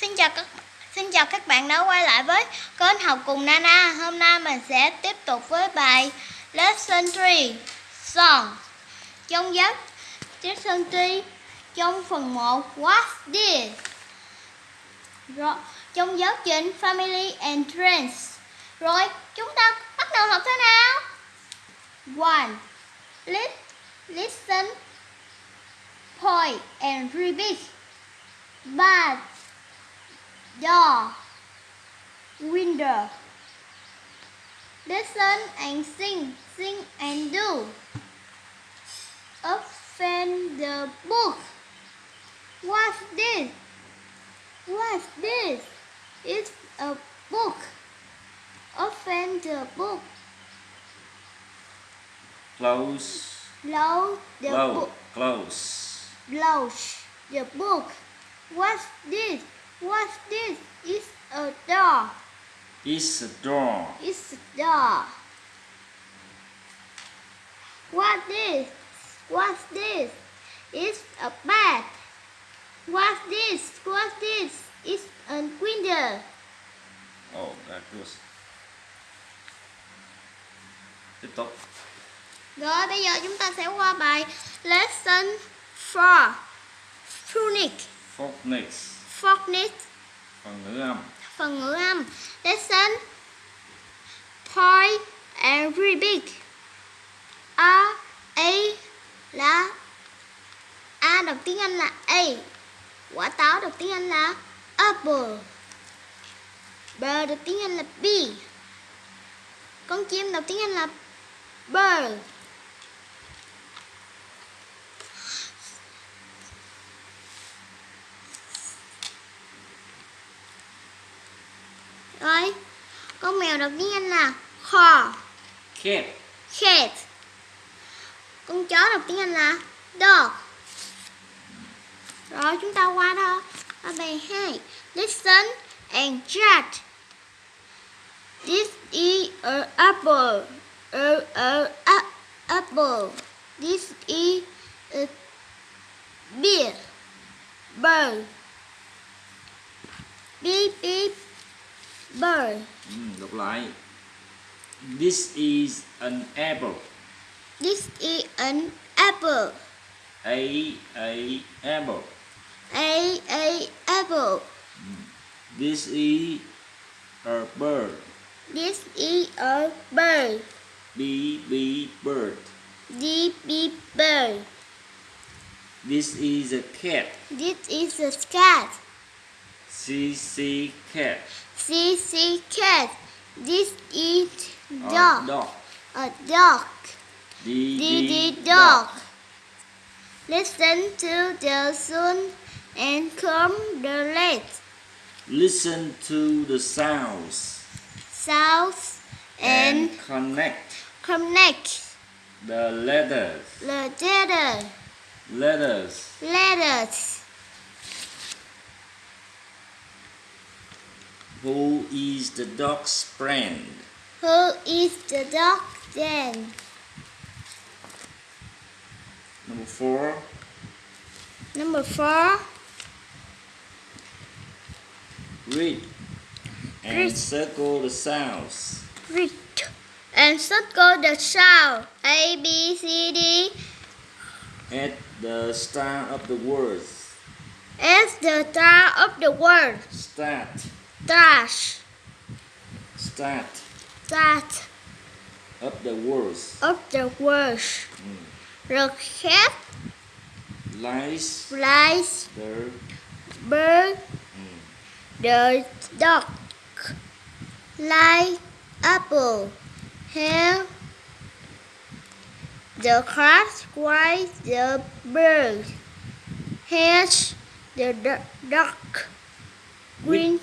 Xin chào các Xin chào các bạn đã quay lại với kênh học cùng Nana. Hôm nay mình sẽ tiếp tục với bài Lesson 3 Song. Trong giáo Lesson 3 trong phần 1 what did Rồi, trong giáo trình Family and Friends. Rồi, chúng ta bắt đầu học thế nào? One. Listen, point and repeat. but door, window. Listen and sing, sing and do. Open the book. What's this? What's this? It's a book. Open the book. Close. Close the Close. book. Close. Close the book. What's this? What's this? It's a door. It's a door. It's a door. What's this? What's this? It's a bed. What's this? What's this? It's a window. Oh, that good. Tiếp tục. Rồi bây giờ chúng ta sẽ qua bài Lesson 4 Phonic Phonics. Phonic Phần ngữ âm. Phần ngữ âm. Listen Point repeat A A là A đọc tiếng Anh là A. Quả táo đọc tiếng Anh là apple. B đọc tiếng Anh là B Con chim đọc tiếng Anh là bird Rồi Con mèo đọc tiếng Anh là car Cat. cat con chó đọc tiếng anh là dog rồi chúng ta qua đó. Ở bài 2 listen and judge this is a apple. A, a, a apple. This is a beer bird. Beep beep bird Ừ, mm, đọc lại. This is an apple. this is an apple A a apple. a a apple mm. This is a bird. This is a bird. B b bird. D B bird. This is a cat. This is a cat. C c cat. C C cat. This is dog. A dog. A dog. D D dog. Listen to the sound and come the light. Listen to the sounds Sounds and and connect connect the letters. the letter Letters. letters. Who is the dog's friend? Who is the dog then? Number four. Number four. Read and Read. circle the sounds. Read and circle the sound A B C D at the start of the words. as the start of the word. Start. Dash Start. Start Up the words. Up the word. The cat Lies. Flies the bird mm. the dog like apple. Hair. The cat flies the bird. Has the duck. Green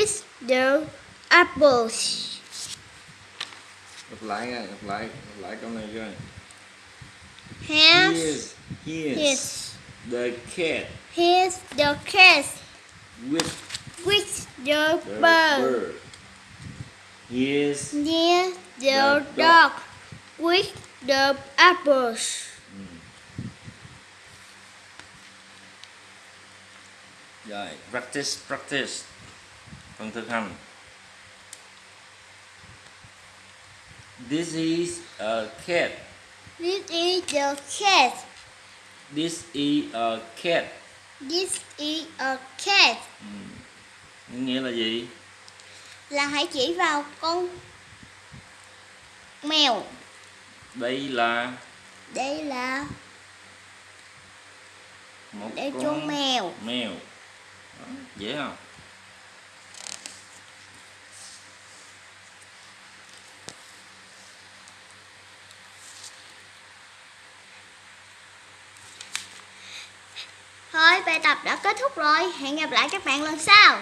with the apples. Đọc lại nha, đọc lại, đọc lại câu này Here's, here's the cat. Here's the cat. With with the the bird. bird. Here's Near the, The dog. dog with the apples. Mm. rồi practice practice phần thực hành this is a cat This is the cat. this is a cat This is a cat. nghĩa là gì Là hãy chỉ vào con mèo. đây là Đây là một để con chôn mèo. mèo Đó, dễ không Thôi bài tập đã kết thúc rồi. Hẹn gặp lại các bạn lần sau.